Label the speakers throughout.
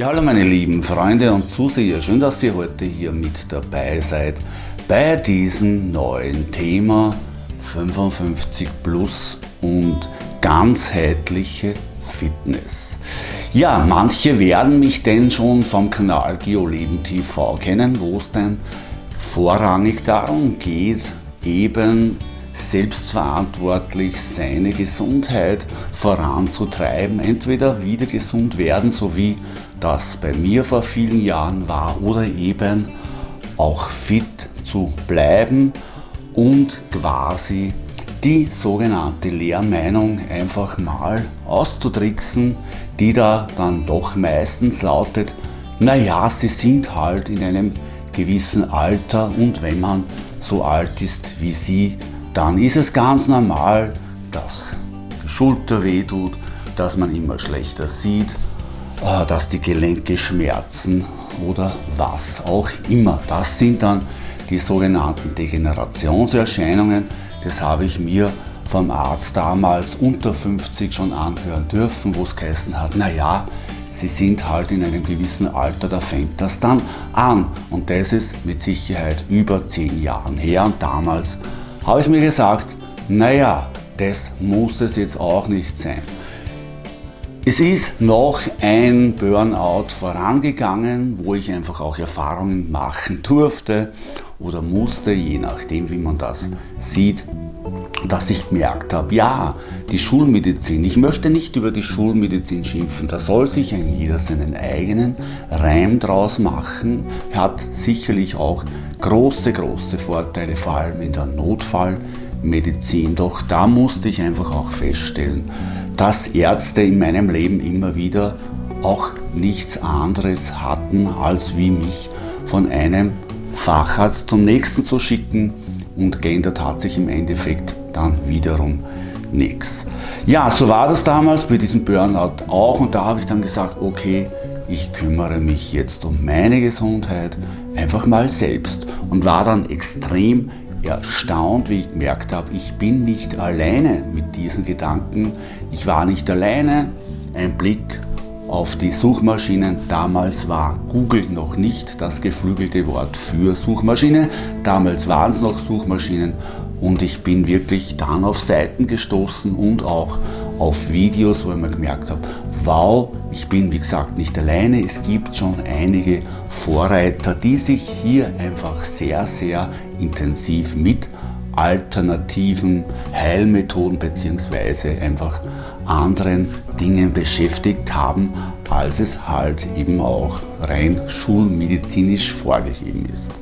Speaker 1: Ja, hallo meine lieben Freunde und Zuseher, schön, dass ihr heute hier mit dabei seid bei diesem neuen Thema 55 plus und ganzheitliche Fitness. Ja, manche werden mich denn schon vom Kanal GeoLeben TV kennen, wo es denn vorrangig darum geht, eben selbstverantwortlich seine Gesundheit voranzutreiben, entweder wieder gesund werden, so wie das bei mir vor vielen Jahren war, oder eben auch fit zu bleiben und quasi die sogenannte Lehrmeinung einfach mal auszutricksen, die da dann doch meistens lautet, naja, sie sind halt in einem gewissen Alter und wenn man so alt ist wie sie, dann ist es ganz normal, dass die Schulter wehtut, dass man immer schlechter sieht, äh, dass die Gelenke schmerzen oder was auch immer. Das sind dann die sogenannten Degenerationserscheinungen. Das habe ich mir vom Arzt damals unter 50 schon anhören dürfen, wo es geheißen hat, naja, sie sind halt in einem gewissen Alter, da fängt das dann an. Und das ist mit Sicherheit über 10 Jahren her und damals habe ich mir gesagt, naja, das muss es jetzt auch nicht sein. Es ist noch ein Burnout vorangegangen, wo ich einfach auch Erfahrungen machen durfte oder musste, je nachdem wie man das sieht, dass ich gemerkt habe, ja, die Schulmedizin, ich möchte nicht über die Schulmedizin schimpfen, da soll sich ein jeder seinen eigenen Reim draus machen, hat sicherlich auch große, große Vorteile, vor allem in der Notfallmedizin. Doch da musste ich einfach auch feststellen, dass Ärzte in meinem Leben immer wieder auch nichts anderes hatten, als wie mich von einem Facharzt zum nächsten zu schicken und geändert hat sich im Endeffekt dann wiederum nichts. Ja, so war das damals bei diesem Burnout auch und da habe ich dann gesagt, okay, ich kümmere mich jetzt um meine Gesundheit einfach mal selbst und war dann extrem erstaunt, wie ich gemerkt habe, ich bin nicht alleine mit diesen Gedanken. Ich war nicht alleine. Ein Blick auf die Suchmaschinen. Damals war Google noch nicht das geflügelte Wort für Suchmaschine. Damals waren es noch Suchmaschinen und ich bin wirklich dann auf Seiten gestoßen und auch auf Videos, wo ich mir gemerkt habe, wow, ich bin wie gesagt nicht alleine, es gibt schon einige Vorreiter, die sich hier einfach sehr, sehr intensiv mit alternativen Heilmethoden bzw. einfach anderen Dingen beschäftigt haben, als es halt eben auch rein schulmedizinisch vorgegeben ist.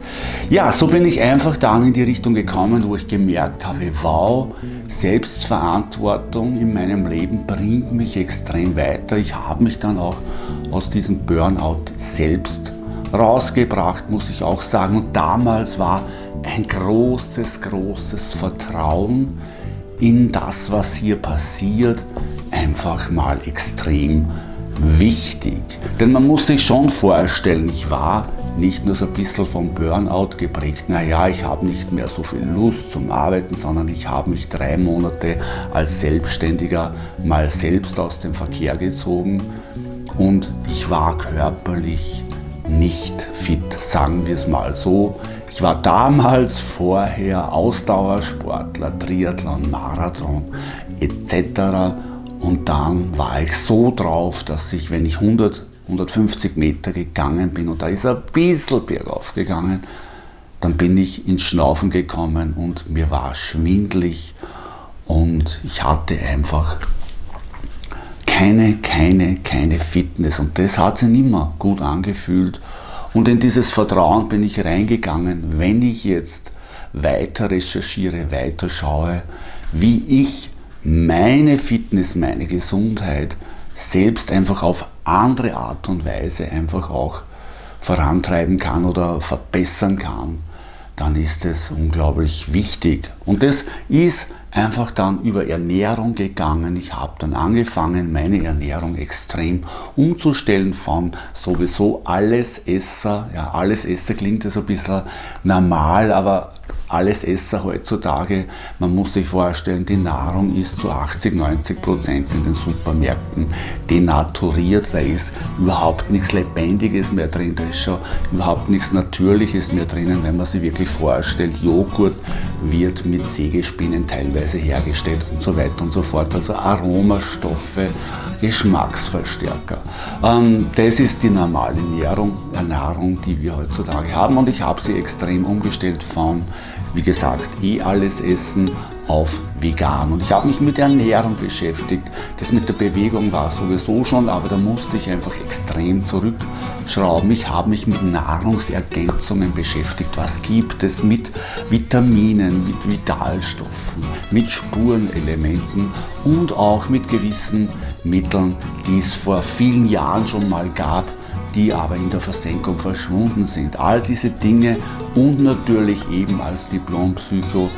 Speaker 1: Ja, so bin ich einfach dann in die Richtung gekommen, wo ich gemerkt habe, wow, Selbstverantwortung in meinem Leben bringt mich extrem weiter. Ich habe mich dann auch aus diesem Burnout selbst rausgebracht, muss ich auch sagen. Und damals war ein großes, großes Vertrauen in das, was hier passiert, einfach mal extrem wichtig. Denn man muss sich schon vorstellen, ich war nicht nur so ein bisschen vom Burnout geprägt, naja, ich habe nicht mehr so viel Lust zum Arbeiten, sondern ich habe mich drei Monate als Selbstständiger mal selbst aus dem Verkehr gezogen und ich war körperlich nicht fit, sagen wir es mal so. Ich war damals vorher Ausdauersportler, Triathlon, Marathon etc. Und dann war ich so drauf, dass ich, wenn ich 100, 150 Meter gegangen bin und da ist ein bisschen bergauf gegangen, dann bin ich ins Schnaufen gekommen und mir war schwindlig und ich hatte einfach keine, keine, keine Fitness. Und das hat sich mehr gut angefühlt. Und in dieses Vertrauen bin ich reingegangen, wenn ich jetzt weiter recherchiere, weiter schaue, wie ich meine Fitness, meine Gesundheit selbst einfach auf andere Art und Weise einfach auch vorantreiben kann oder verbessern kann, dann ist es unglaublich wichtig. Und das ist einfach dann über Ernährung gegangen. Ich habe dann angefangen, meine Ernährung extrem umzustellen von sowieso alles Esser. Ja, alles Esser klingt ja so ein bisschen normal, aber alles Esser heutzutage, man muss sich vorstellen, die Nahrung ist zu 80, 90 Prozent in den Supermärkten denaturiert, da ist überhaupt nichts Lebendiges mehr drin, da ist schon überhaupt nichts Natürliches mehr drinnen, wenn man sich wirklich vorstellt, Joghurt wird mit Sägespinnen teilweise hergestellt und so weiter und so fort, also Aromastoffe, Geschmacksverstärker. Ähm, das ist die normale Ernährung, Ernährung, die wir heutzutage haben. Und ich habe sie extrem umgestellt von wie gesagt, eh alles essen auf vegan. Und ich habe mich mit Ernährung beschäftigt. Das mit der Bewegung war sowieso schon, aber da musste ich einfach extrem zurückschrauben. Ich habe mich mit Nahrungsergänzungen beschäftigt. Was gibt es mit Vitaminen, mit Vitalstoffen, mit Spurenelementen und auch mit gewissen Mitteln, die es vor vielen Jahren schon mal gab, die aber in der Versenkung verschwunden sind. All diese Dinge und natürlich eben als Diplom-Psycho,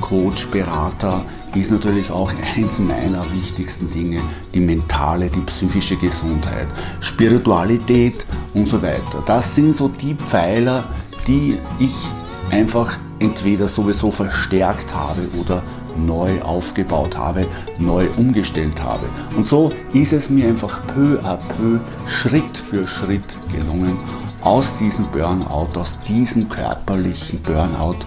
Speaker 1: Coach, Berater ist natürlich auch eins meiner wichtigsten Dinge, die mentale, die psychische Gesundheit, Spiritualität und so weiter. Das sind so die Pfeiler, die ich einfach entweder sowieso verstärkt habe oder neu aufgebaut habe, neu umgestellt habe. Und so ist es mir einfach peu à peu, Schritt für Schritt gelungen, aus diesem Burnout, aus diesem körperlichen Burnout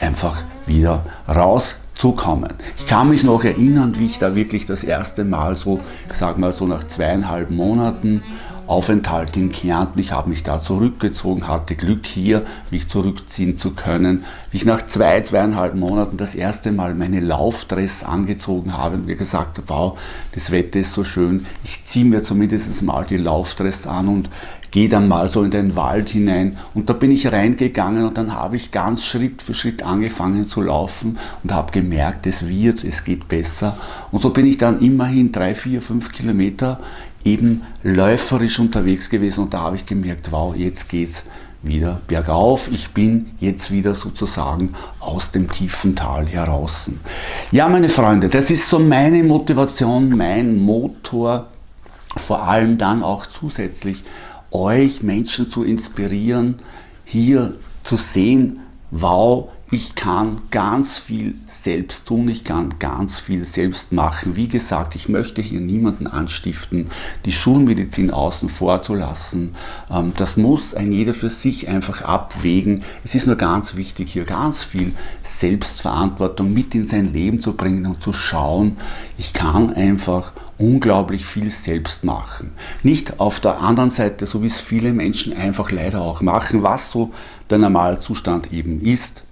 Speaker 1: einfach wieder rauszukommen. Ich kann mich noch erinnern, wie ich da wirklich das erste Mal so, ich sag mal so nach zweieinhalb Monaten Aufenthalt in Kärnten. Ich habe mich da zurückgezogen, hatte Glück hier, mich zurückziehen zu können. Wie ich nach zwei, zweieinhalb Monaten das erste Mal meine Laufdress angezogen habe und mir gesagt habe, wow, das Wetter ist so schön, ich ziehe mir zumindest mal die Laufdress an und gehe dann mal so in den Wald hinein und da bin ich reingegangen und dann habe ich ganz Schritt für Schritt angefangen zu laufen und habe gemerkt, es wird, es geht besser und so bin ich dann immerhin drei, vier, fünf Kilometer eben läuferisch unterwegs gewesen und da habe ich gemerkt, wow, jetzt geht's wieder bergauf. Ich bin jetzt wieder sozusagen aus dem tiefen Tal heraus. Ja, meine Freunde, das ist so meine Motivation, mein Motor, vor allem dann auch zusätzlich euch Menschen zu inspirieren, hier zu sehen, wow, ich kann ganz viel selbst tun, ich kann ganz viel selbst machen. Wie gesagt, ich möchte hier niemanden anstiften, die Schulmedizin außen vor zu lassen. Ähm, das muss ein jeder für sich einfach abwägen. Es ist nur ganz wichtig, hier ganz viel Selbstverantwortung mit in sein Leben zu bringen und zu schauen, ich kann einfach unglaublich viel selbst machen. Nicht auf der anderen Seite, so wie es viele Menschen einfach leider auch machen, was so der Normalzustand eben ist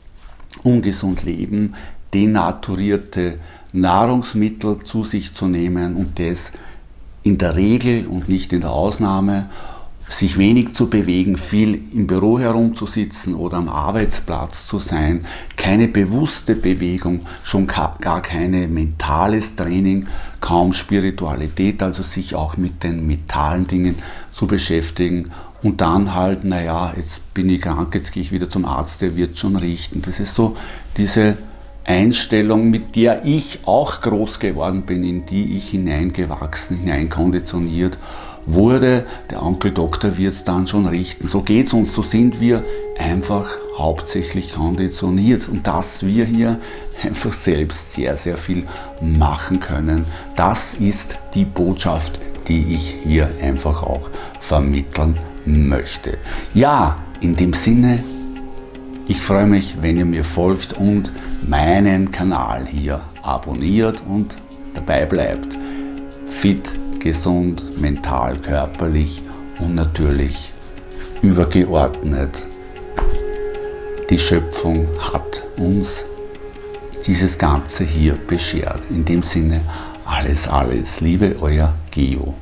Speaker 1: ungesund leben, denaturierte Nahrungsmittel zu sich zu nehmen und das in der Regel und nicht in der Ausnahme, sich wenig zu bewegen, viel im Büro herumzusitzen oder am Arbeitsplatz zu sein, keine bewusste Bewegung, schon gar keine mentales Training, kaum Spiritualität, also sich auch mit den mentalen Dingen zu beschäftigen und dann halt, naja, jetzt bin ich krank, jetzt gehe ich wieder zum Arzt, der wird schon richten. Das ist so diese Einstellung, mit der ich auch groß geworden bin, in die ich hineingewachsen, hineinkonditioniert wurde. Der Onkel Doktor wird es dann schon richten. So geht es uns, so sind wir einfach hauptsächlich konditioniert und dass wir hier einfach selbst sehr, sehr viel machen können. Das ist die Botschaft, die ich hier einfach auch vermitteln möchte. Ja, in dem Sinne, ich freue mich, wenn ihr mir folgt und meinen Kanal hier abonniert und dabei bleibt. Fit, gesund, mental, körperlich und natürlich übergeordnet. Die Schöpfung hat uns dieses Ganze hier beschert. In dem Sinne, alles, alles. Liebe, euer Geo.